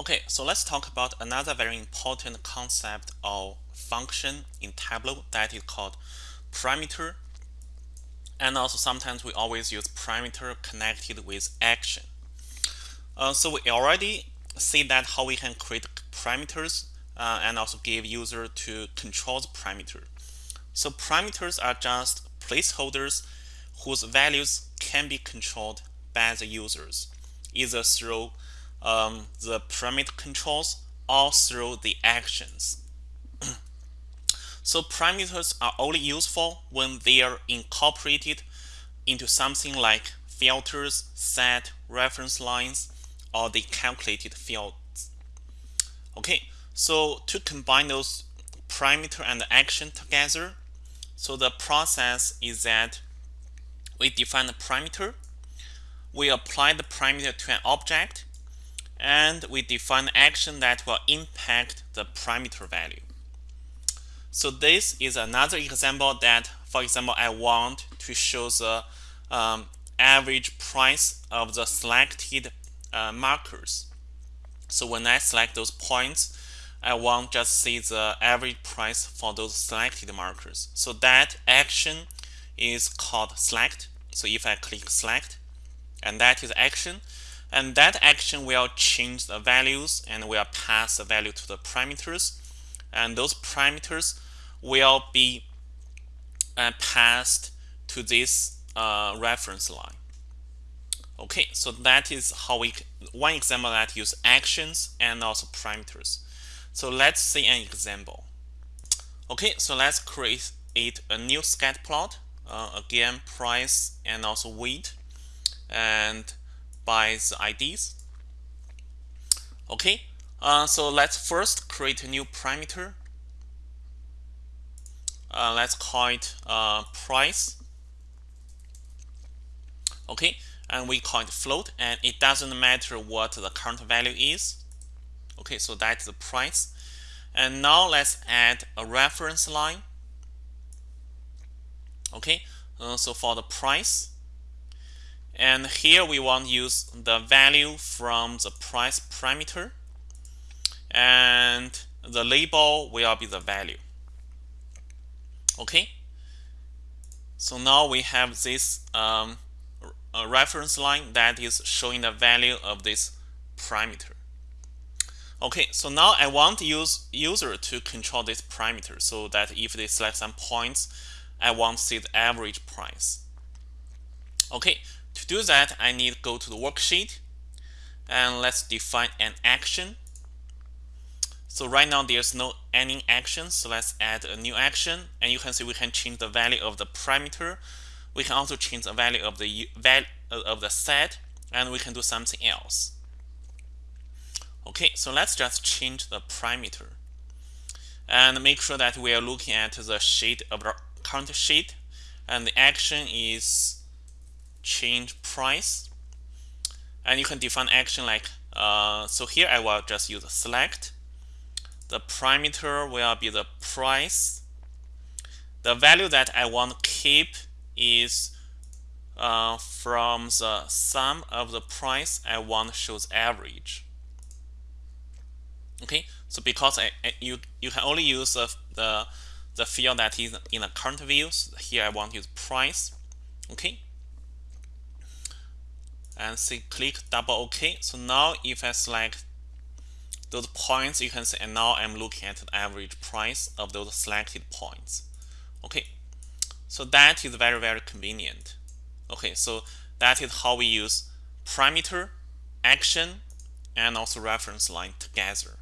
Okay, so let's talk about another very important concept of function in Tableau that is called parameter. And also sometimes we always use parameter connected with action. Uh, so we already see that how we can create parameters uh, and also give user to control the parameter. So parameters are just placeholders whose values can be controlled by the users, either through um, the parameter controls all through the actions. so parameters are only useful when they are incorporated into something like filters, set, reference lines, or the calculated fields. Okay, so to combine those parameter and action together, so the process is that we define a parameter, we apply the parameter to an object, and we define action that will impact the parameter value. So this is another example that, for example, I want to show the um, average price of the selected uh, markers. So when I select those points, I want just see the average price for those selected markers. So that action is called select. So if I click select, and that is action, and that action will change the values and will pass the value to the parameters. And those parameters will be uh, passed to this uh, reference line. Okay, so that is how we, one example that use actions and also parameters. So let's see an example. Okay, so let's create a new scatter plot. Uh, again, price and also weight. And by the IDs. Okay, uh, so let's first create a new parameter. Uh, let's call it uh, price. Okay, and we call it float, and it doesn't matter what the current value is. Okay, so that's the price. And now let's add a reference line. Okay, uh, so for the price, and here we want to use the value from the price parameter. And the label will be the value. Okay. So now we have this um, reference line that is showing the value of this parameter. Okay, so now I want to use user to control this parameter so that if they select some points, I want to see the average price. Okay, do that, I need to go to the worksheet and let's define an action. So right now there's no any action, so let's add a new action. And you can see we can change the value of the parameter. We can also change the value of the value uh, of the set, and we can do something else. Okay, so let's just change the parameter and make sure that we are looking at the sheet of the current sheet, and the action is change price. And you can define action like uh, so here I will just use select. The parameter will be the price. The value that I want to keep is uh, from the sum of the price I want shows average. Okay so because I, I, you you can only use the, the the field that is in the current view so here I want to use price. Okay and say click double OK. So now if I select those points, you can see, and now I'm looking at the average price of those selected points. Okay, so that is very, very convenient. Okay, so that is how we use parameter, action, and also reference line together.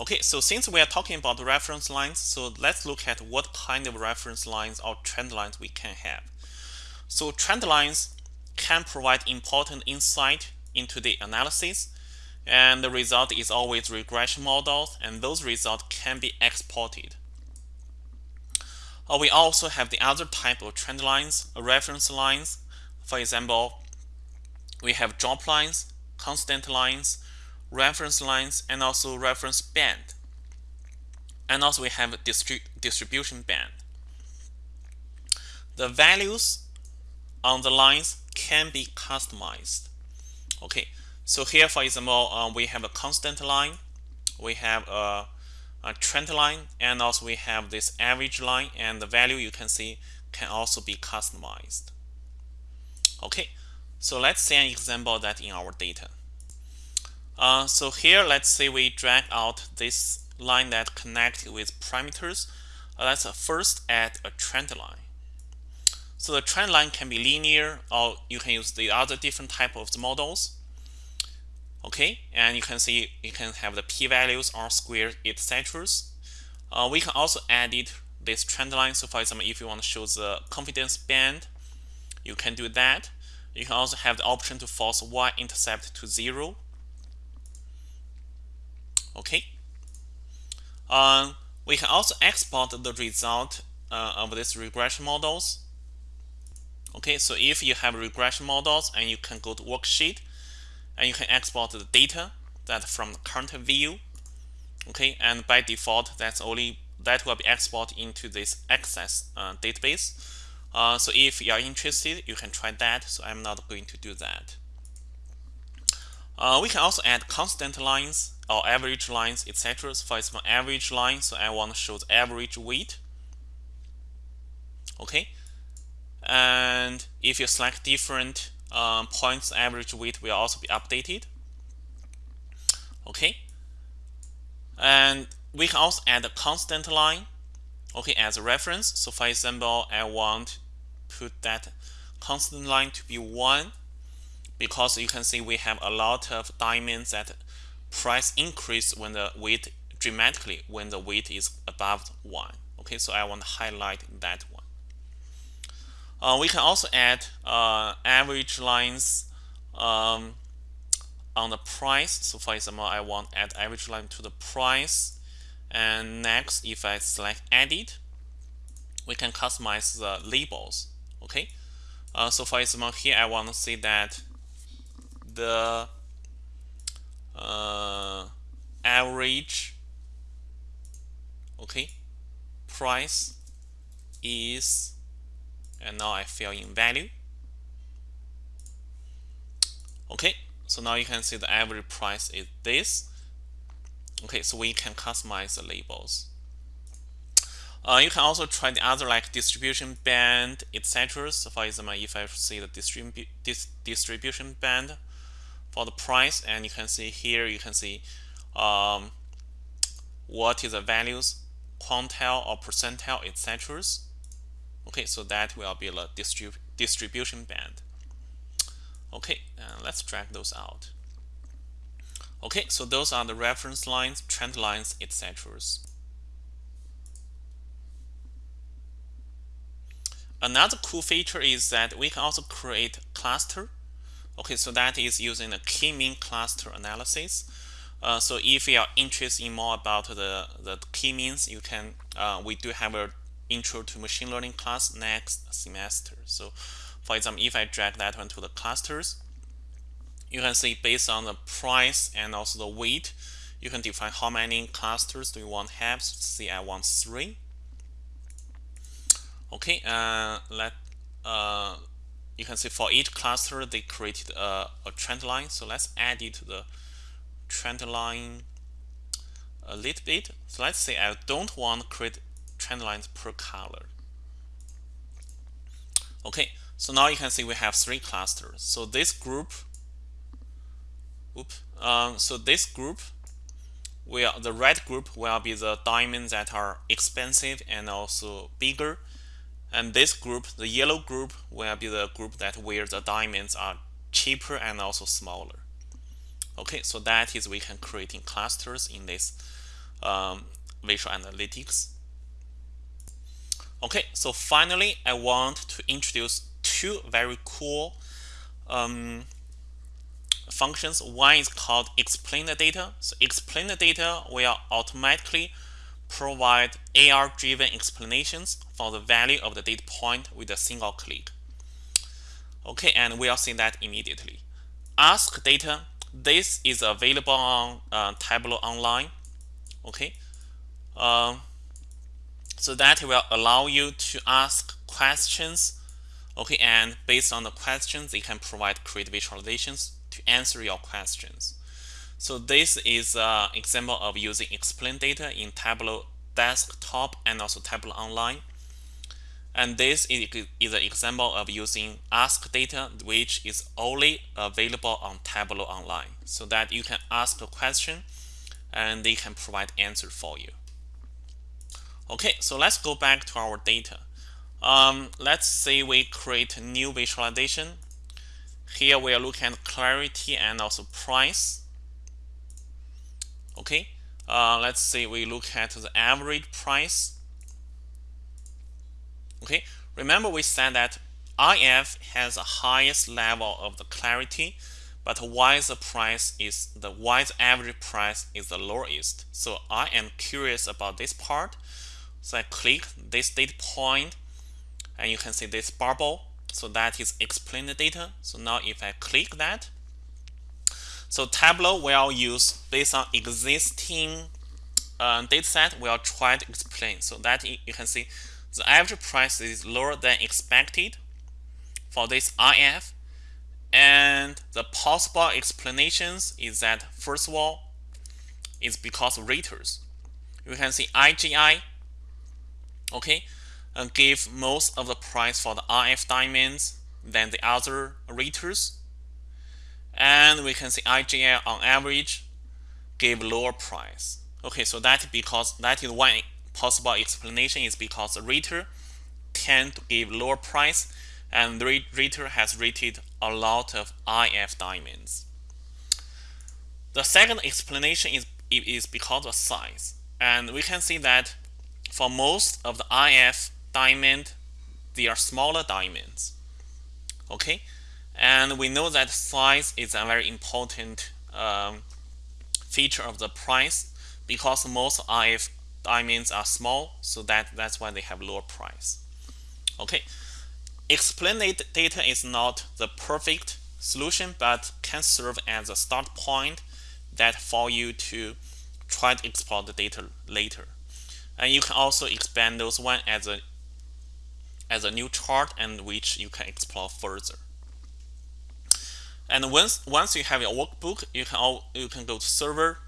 Okay, so since we are talking about reference lines, so let's look at what kind of reference lines or trend lines we can have. So trend lines can provide important insight into the analysis and the result is always regression models and those results can be exported. Uh, we also have the other type of trend lines, reference lines. For example, we have drop lines, constant lines, reference lines, and also reference band. And also we have distri distribution band. The values on the lines can be customized. Okay, So here, for example, uh, we have a constant line, we have a, a, trend line, and also we have this average line, and the value you can see can also be customized. Okay, so let's see an example that in our data. Uh, so here, let's say we drag out this line that connect with parameters. Uh, let's first add a trend line. So the trend line can be linear, or you can use the other different type of the models. Okay, and you can see you can have the p-values, r-squared, etc. Uh, we can also add it this trend line. So for example, if you want to show the confidence band, you can do that. You can also have the option to force y-intercept to zero. Okay. Um, we can also export the result uh, of these regression models. Okay, so if you have regression models and you can go to worksheet and you can export the data that from the current view. Okay, and by default, that's only that will be exported into this access uh, database. Uh, so if you are interested, you can try that. So I'm not going to do that. Uh, we can also add constant lines or average lines, etc. So for example, average line. So I want to show the average weight. Okay, and if you select different um, points, average weight will also be updated. Okay, and we can also add a constant line, okay, as a reference. So for example, I want put that constant line to be 1 because you can see we have a lot of diamonds that price increase when the weight dramatically when the weight is above 1. Okay, so I want to highlight that one. Uh, we can also add uh, average lines um, on the price. So for example, I want add average line to the price and next, if I select edit, we can customize the labels. Okay. Uh, so for example, here I want to see that the uh, average okay price is and now I fill in value okay so now you can see the average price is this Okay, so we can customize the labels. Uh, you can also try the other like distribution band, etc. So for example, if I see the distribu dis distribution band for the price, and you can see here, you can see um, what is the values, quantile or percentile, etc. Okay, so that will be the distrib distribution band. Okay, uh, let's drag those out. Okay, so those are the reference lines, trend lines, etc. Another cool feature is that we can also create cluster. Okay, so that is using the k-mean cluster analysis. Uh, so if you are interested in more about the, the k-means, you can uh, we do have a intro to machine learning class next semester. So for example, if I drag that one to the clusters, you can see based on the price and also the weight, you can define how many clusters do you want to have. So say I want three. Okay, uh, let uh, you can see for each cluster they created a, a trend line. So let's add it to the trend line a little bit. So let's say I don't want to create trend lines per color. Okay, so now you can see we have three clusters. So this group Oops. Um, so this group will the red group will be the diamonds that are expensive and also bigger and this group the yellow group will be the group that where the diamonds are cheaper and also smaller okay so that is we can create in clusters in this um, visual analytics okay so finally I want to introduce two very cool um, functions. One is called explain the data. So explain the data will automatically provide AI-driven explanations for the value of the data point with a single click. Okay, and we'll see that immediately. Ask data. This is available on uh, Tableau Online. Okay, um, so that will allow you to ask questions. Okay, and based on the questions, they can provide create visualizations to answer your questions. So this is an example of using explain data in Tableau desktop and also Tableau online. And this is, an example of using ask data, which is only available on Tableau online. So that you can ask a question and they can provide answer for you. Okay, so let's go back to our data. Um, let's say we create a new visualization. Here we are looking at clarity and also price. Okay, uh, let's say we look at the average price. Okay, remember we said that IF has the highest level of the clarity, but why the price is the why the average price is the lowest. So I am curious about this part. So I click this data point and you can see this bubble. So that is explain the data. So now if I click that, so Tableau will use based on existing uh, data set, we'll try to explain. So that you can see the average price is lower than expected for this IF. And the possible explanations is that first of all, it's because of raters. You can see IGI, okay, and give most of the price for the IF diamonds than the other raters. And we can see IGI on average give lower price. Okay, so that because that is one possible explanation is because the rater tend to give lower price and the rater has rated a lot of IF diamonds. The second explanation is, is because of size. And we can see that for most of the IF diamond, they are smaller diamonds. Okay, and we know that size is a very important um, feature of the price because most IF diamonds are small, so that, that's why they have lower price. Okay, explained data is not the perfect solution, but can serve as a start point that for you to try to explore the data later. And you can also expand those one as a as a new chart and which you can explore further. And once once you have your workbook, you can all, you can go to server,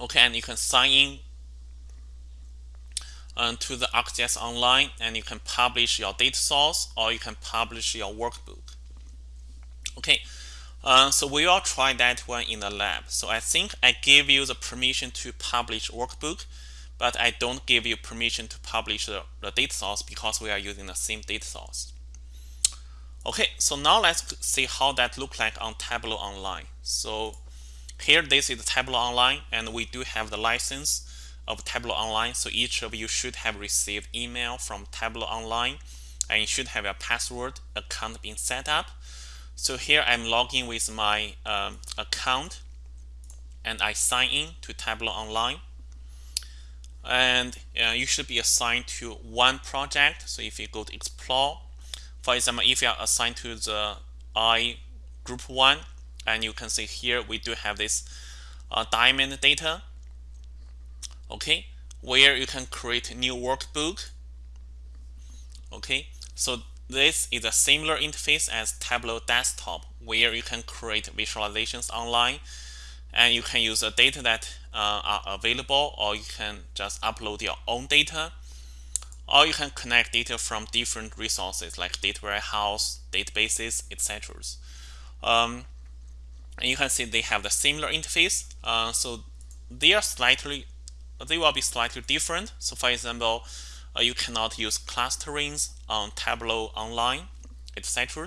okay, and you can sign in um, to the ArcGIS Online, and you can publish your data source or you can publish your workbook. Okay, uh, so we will try that one in the lab. So I think I gave you the permission to publish workbook but I don't give you permission to publish the, the data source because we are using the same data source. Okay, so now let's see how that look like on Tableau Online. So here this is Tableau Online and we do have the license of Tableau Online. So each of you should have received email from Tableau Online and you should have a password account being set up. So here I'm logging with my um, account and I sign in to Tableau Online and uh, you should be assigned to one project. So if you go to explore, for example, if you are assigned to the I group one, and you can see here we do have this uh, diamond data, okay, where you can create new workbook. Okay, so this is a similar interface as Tableau Desktop, where you can create visualizations online and you can use the data that uh, are available or you can just upload your own data or you can connect data from different resources like data warehouse, databases, etc. Um, and you can see they have the similar interface. Uh, so they are slightly, they will be slightly different. So for example, uh, you cannot use clusterings on Tableau Online, etc.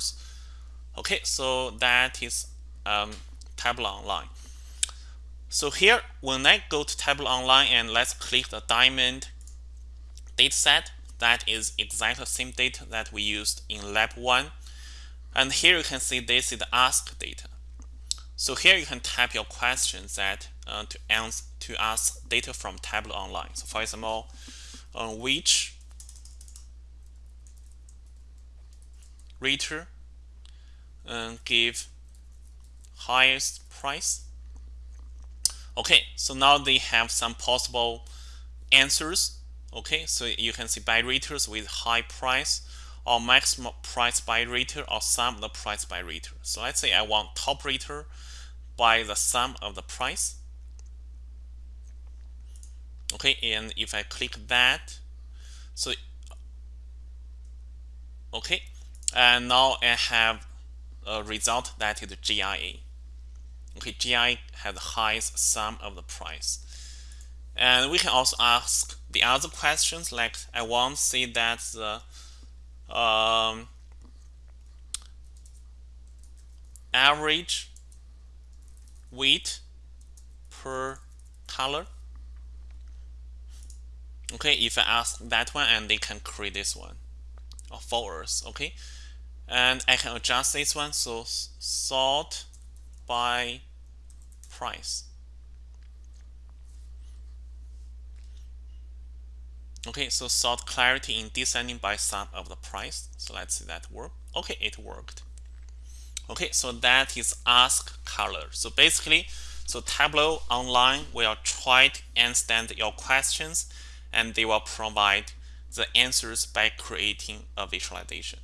Okay, so that is um, Tableau Online. So here, when I go to Tableau Online and let's click the diamond dataset, that is exactly the same data that we used in lab 1. And here you can see this is the ask data. So here you can type your questions that uh, to answer to ask data from Tableau Online. So for example, which rater uh, give highest price Okay, so now they have some possible answers. Okay, so you can see buy raters with high price or maximum price by rater or sum of the price by rater. So let's say I want top rater by the sum of the price. Okay, and if I click that, so okay, and now I have a result that is GIA. Okay, GI has the highest sum of the price. And we can also ask the other questions like I want to see that the um, average weight per color. Okay, if I ask that one and they can create this one for us, okay? And I can adjust this one, so sort by price. Okay, so sort clarity in descending by sum of the price. So let's see that work. Okay, it worked. Okay, so that is ask color. So basically, so Tableau Online will try to understand your questions and they will provide the answers by creating a visualization.